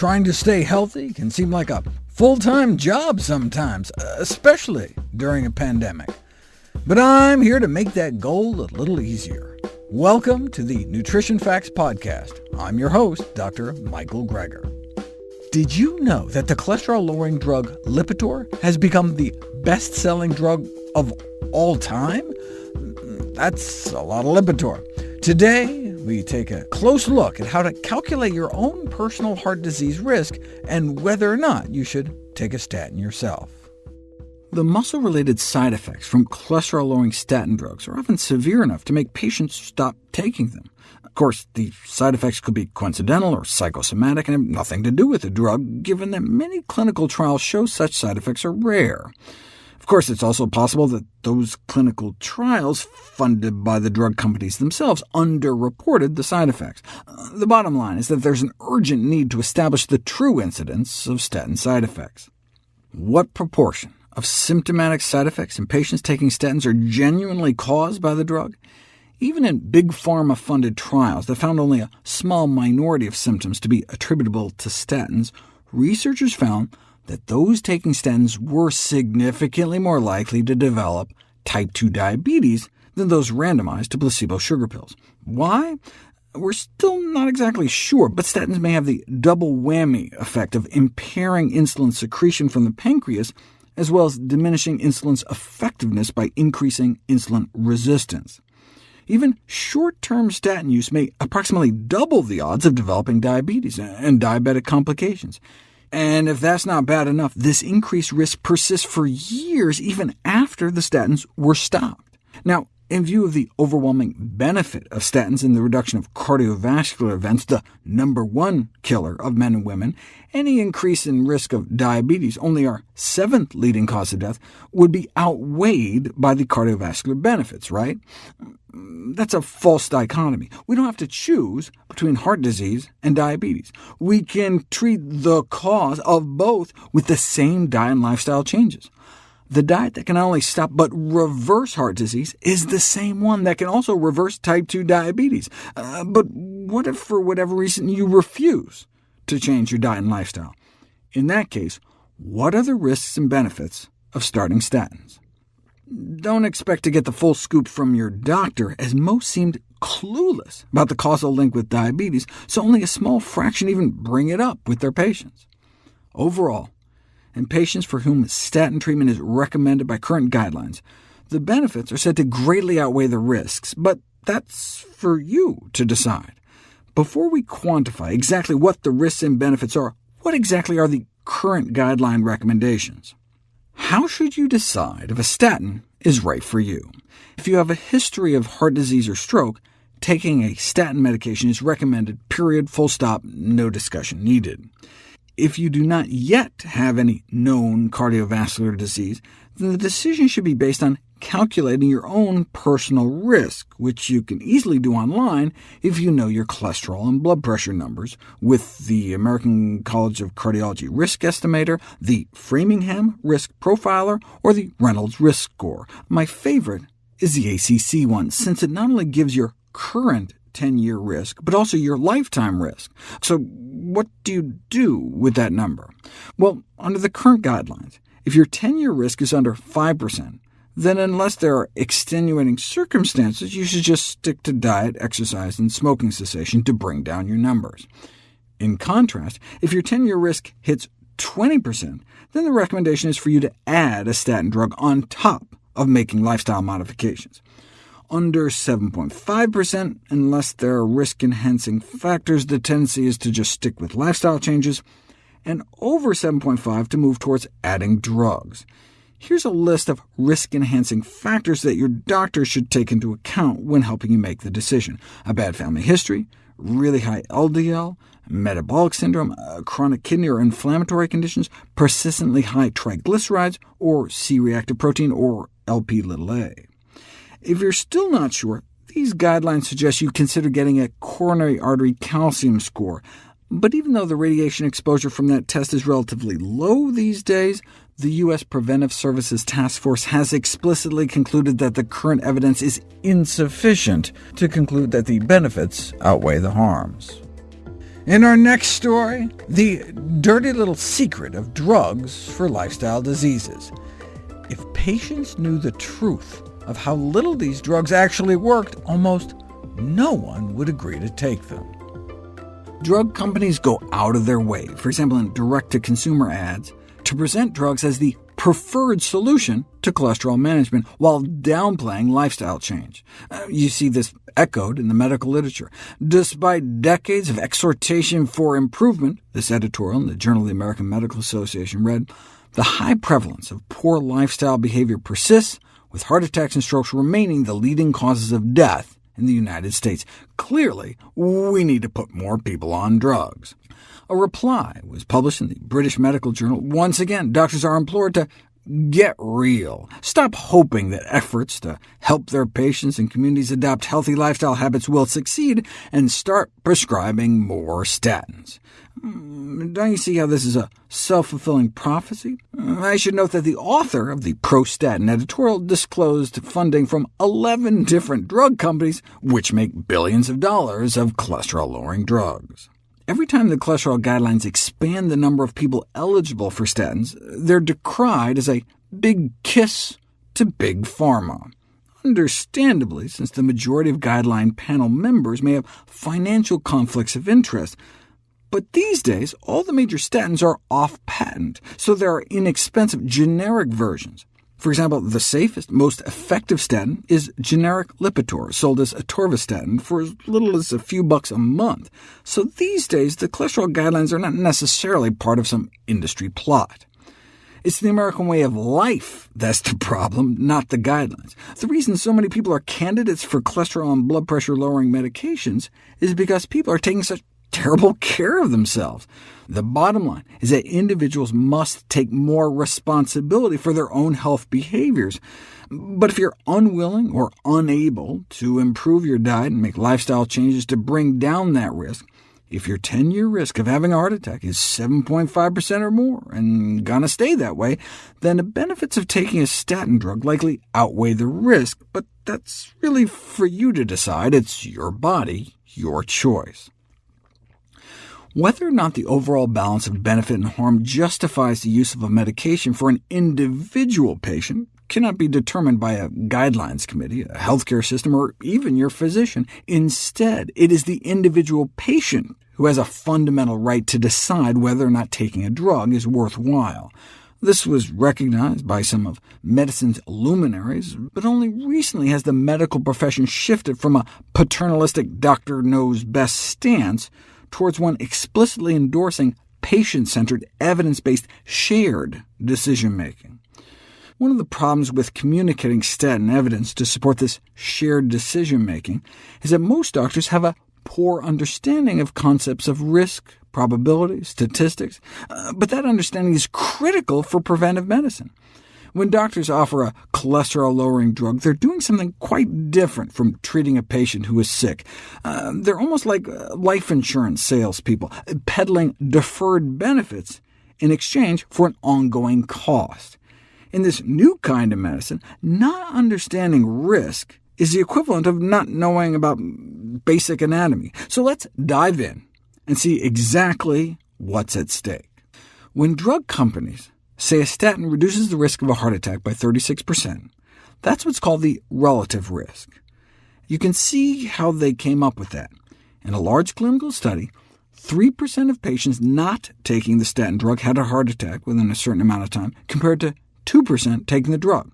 Trying to stay healthy can seem like a full-time job sometimes, especially during a pandemic. But I'm here to make that goal a little easier. Welcome to the Nutrition Facts Podcast. I'm your host, Dr. Michael Greger. Did you know that the cholesterol-lowering drug Lipitor has become the best-selling drug of all time? That's a lot of Lipitor. Today, we take a close look at how to calculate your own personal heart disease risk and whether or not you should take a statin yourself. The muscle-related side effects from cholesterol-lowering statin drugs are often severe enough to make patients stop taking them. Of course, the side effects could be coincidental or psychosomatic and have nothing to do with the drug, given that many clinical trials show such side effects are rare. Of course, it's also possible that those clinical trials funded by the drug companies themselves underreported the side effects. Uh, the bottom line is that there's an urgent need to establish the true incidence of statin side effects. What proportion of symptomatic side effects in patients taking statins are genuinely caused by the drug. Even in big pharma-funded trials that found only a small minority of symptoms to be attributable to statins, researchers found that those taking statins were significantly more likely to develop type 2 diabetes than those randomized to placebo sugar pills. Why? We're still not exactly sure, but statins may have the double whammy effect of impairing insulin secretion from the pancreas as well as diminishing insulin's effectiveness by increasing insulin resistance. Even short-term statin use may approximately double the odds of developing diabetes and diabetic complications. And if that's not bad enough, this increased risk persists for years even after the statins were stopped. Now, in view of the overwhelming benefit of statins in the reduction of cardiovascular events, the number one killer of men and women, any increase in risk of diabetes, only our seventh leading cause of death, would be outweighed by the cardiovascular benefits, right? That's a false dichotomy. We don't have to choose between heart disease and diabetes. We can treat the cause of both with the same diet and lifestyle changes. The diet that can not only stop but reverse heart disease is the same one that can also reverse type 2 diabetes. Uh, but what if, for whatever reason, you refuse to change your diet and lifestyle? In that case, what are the risks and benefits of starting statins? Don't expect to get the full scoop from your doctor, as most seemed clueless about the causal link with diabetes, so only a small fraction even bring it up with their patients. Overall, in patients for whom statin treatment is recommended by current guidelines. The benefits are said to greatly outweigh the risks, but that's for you to decide. Before we quantify exactly what the risks and benefits are, what exactly are the current guideline recommendations? How should you decide if a statin is right for you? If you have a history of heart disease or stroke, taking a statin medication is recommended, period, full stop, no discussion needed. If you do not yet have any known cardiovascular disease, then the decision should be based on calculating your own personal risk, which you can easily do online if you know your cholesterol and blood pressure numbers, with the American College of Cardiology Risk Estimator, the Framingham Risk Profiler, or the Reynolds Risk Score. My favorite is the ACC one, since it not only gives your current 10-year risk, but also your lifetime risk. So what do you do with that number? Well, under the current guidelines, if your 10-year risk is under 5%, then unless there are extenuating circumstances, you should just stick to diet, exercise, and smoking cessation to bring down your numbers. In contrast, if your 10-year risk hits 20%, then the recommendation is for you to add a statin drug on top of making lifestyle modifications under 7.5%. Unless there are risk-enhancing factors, the tendency is to just stick with lifestyle changes, and over 7.5 to move towards adding drugs. Here's a list of risk-enhancing factors that your doctor should take into account when helping you make the decision. A bad family history, really high LDL, metabolic syndrome, uh, chronic kidney or inflammatory conditions, persistently high triglycerides, or C-reactive protein, or Lp(a). If you're still not sure, these guidelines suggest you consider getting a coronary artery calcium score. But even though the radiation exposure from that test is relatively low these days, the U.S. Preventive Services Task Force has explicitly concluded that the current evidence is insufficient to conclude that the benefits outweigh the harms. In our next story, the dirty little secret of drugs for lifestyle diseases. If patients knew the truth of how little these drugs actually worked, almost no one would agree to take them. Drug companies go out of their way, for example in direct-to-consumer ads, to present drugs as the preferred solution to cholesterol management, while downplaying lifestyle change. Uh, you see this echoed in the medical literature. Despite decades of exhortation for improvement, this editorial in the Journal of the American Medical Association read, the high prevalence of poor lifestyle behavior persists, with heart attacks and strokes remaining the leading causes of death in the United States. Clearly, we need to put more people on drugs. A reply was published in the British Medical Journal. Once again, doctors are implored to get real. Stop hoping that efforts to help their patients and communities adopt healthy lifestyle habits will succeed, and start prescribing more statins. Hmm, don't you see how this is a self-fulfilling prophecy? I should note that the author of the pro-statin editorial disclosed funding from 11 different drug companies, which make billions of dollars of cholesterol-lowering drugs. Every time the cholesterol guidelines expand the number of people eligible for statins, they're decried as a big kiss to big pharma. Understandably, since the majority of guideline panel members may have financial conflicts of interest, but these days, all the major statins are off patent, so there are inexpensive generic versions. For example, the safest, most effective statin is generic Lipitor, sold as atorvastatin for as little as a few bucks a month. So these days, the cholesterol guidelines are not necessarily part of some industry plot. It's the American way of life that's the problem, not the guidelines. The reason so many people are candidates for cholesterol and blood pressure-lowering medications is because people are taking such terrible care of themselves. The bottom line is that individuals must take more responsibility for their own health behaviors. But if you're unwilling or unable to improve your diet and make lifestyle changes to bring down that risk, if your 10-year risk of having a heart attack is 7.5% or more, and gonna stay that way, then the benefits of taking a statin drug likely outweigh the risk, but that's really for you to decide. It's your body, your choice. Whether or not the overall balance of benefit and harm justifies the use of a medication for an individual patient cannot be determined by a guidelines committee, a healthcare system, or even your physician. Instead, it is the individual patient who has a fundamental right to decide whether or not taking a drug is worthwhile. This was recognized by some of medicine's luminaries, but only recently has the medical profession shifted from a paternalistic doctor knows best stance towards one explicitly endorsing patient-centered, evidence-based, shared decision-making. One of the problems with communicating statin evidence to support this shared decision-making is that most doctors have a poor understanding of concepts of risk, probability, statistics, uh, but that understanding is critical for preventive medicine. When doctors offer a cholesterol-lowering drug, they're doing something quite different from treating a patient who is sick. Uh, they're almost like uh, life insurance salespeople, peddling deferred benefits in exchange for an ongoing cost. In this new kind of medicine, not understanding risk is the equivalent of not knowing about basic anatomy. So let's dive in and see exactly what's at stake. When drug companies say a statin reduces the risk of a heart attack by 36%. That's what's called the relative risk. You can see how they came up with that. In a large clinical study, 3% of patients not taking the statin drug had a heart attack within a certain amount of time, compared to 2% taking the drug.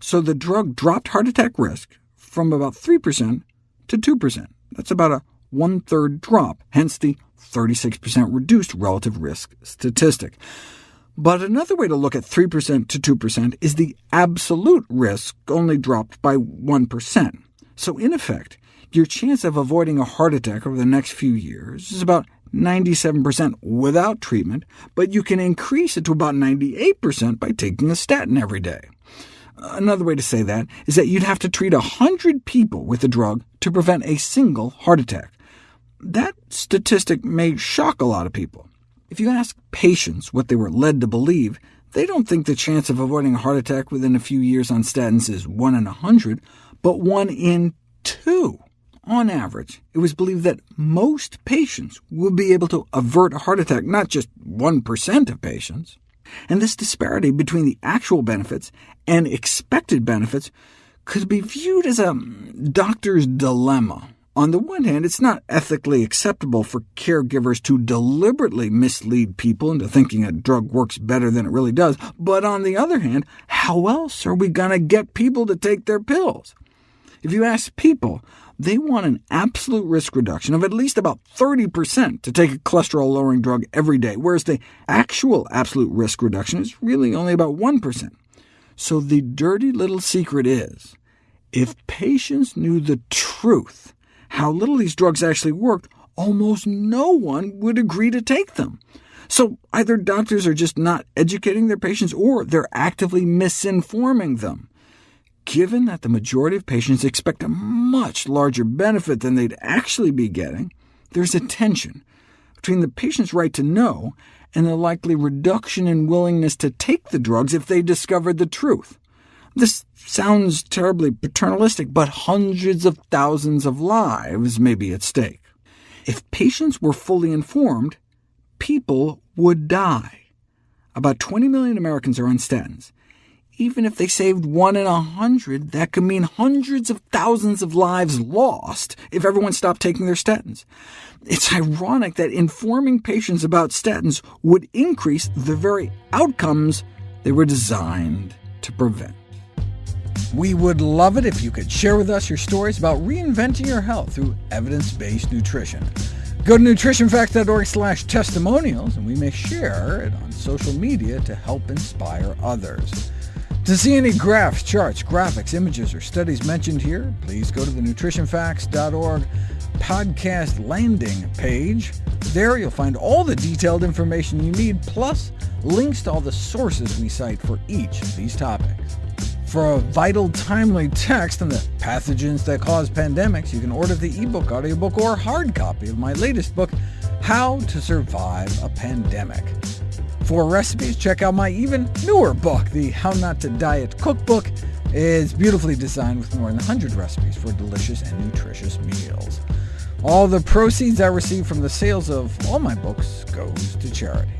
So the drug dropped heart attack risk from about 3% to 2%. That's about a one-third drop, hence the 36% reduced relative risk statistic. But another way to look at 3% to 2% is the absolute risk only dropped by 1%. So in effect, your chance of avoiding a heart attack over the next few years is about 97% without treatment, but you can increase it to about 98% by taking a statin every day. Another way to say that is that you'd have to treat 100 people with the drug to prevent a single heart attack. That statistic may shock a lot of people. If you ask patients what they were led to believe, they don't think the chance of avoiding a heart attack within a few years on statins is 1 in a 100, but 1 in 2. on average, it was believed that most patients would be able to avert a heart attack, not just 1% of patients. And this disparity between the actual benefits and expected benefits could be viewed as a doctor's dilemma. On the one hand, it's not ethically acceptable for caregivers to deliberately mislead people into thinking a drug works better than it really does, but on the other hand, how else are we going to get people to take their pills? If you ask people, they want an absolute risk reduction of at least about 30% to take a cholesterol-lowering drug every day, whereas the actual absolute risk reduction is really only about 1%. So the dirty little secret is, if patients knew the truth, how little these drugs actually worked, almost no one would agree to take them. So either doctors are just not educating their patients, or they're actively misinforming them. Given that the majority of patients expect a much larger benefit than they'd actually be getting, there's a tension between the patient's right to know and the likely reduction in willingness to take the drugs if they discovered the truth. This sounds terribly paternalistic, but hundreds of thousands of lives may be at stake. If patients were fully informed, people would die. About 20 million Americans are on statins. Even if they saved one in a hundred, that could mean hundreds of thousands of lives lost if everyone stopped taking their statins. It's ironic that informing patients about statins would increase the very outcomes they were designed to prevent. We would love it if you could share with us your stories about reinventing your health through evidence-based nutrition. Go to nutritionfacts.org slash testimonials, and we may share it on social media to help inspire others. To see any graphs, charts, graphics, images, or studies mentioned here, please go to the nutritionfacts.org podcast landing page. There you'll find all the detailed information you need, plus links to all the sources we cite for each of these topics. For a vital, timely text on the pathogens that cause pandemics, you can order the ebook, audiobook, or hard copy of my latest book, How to Survive a Pandemic. For recipes, check out my even newer book, the How Not to Diet Cookbook. It's beautifully designed with more than 100 recipes for delicious and nutritious meals. All the proceeds I receive from the sales of all my books goes to charity.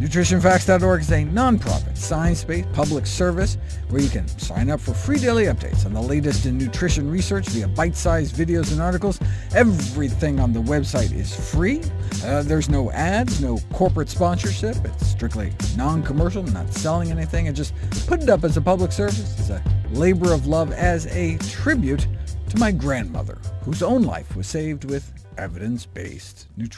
NutritionFacts.org is a nonprofit, science-based public service where you can sign up for free daily updates on the latest in nutrition research via bite-sized videos and articles. Everything on the website is free. Uh, there's no ads, no corporate sponsorship. It's strictly non-commercial, not selling anything, and just put it up as a public service. as a labor of love as a tribute to my grandmother, whose own life was saved with evidence-based nutrition.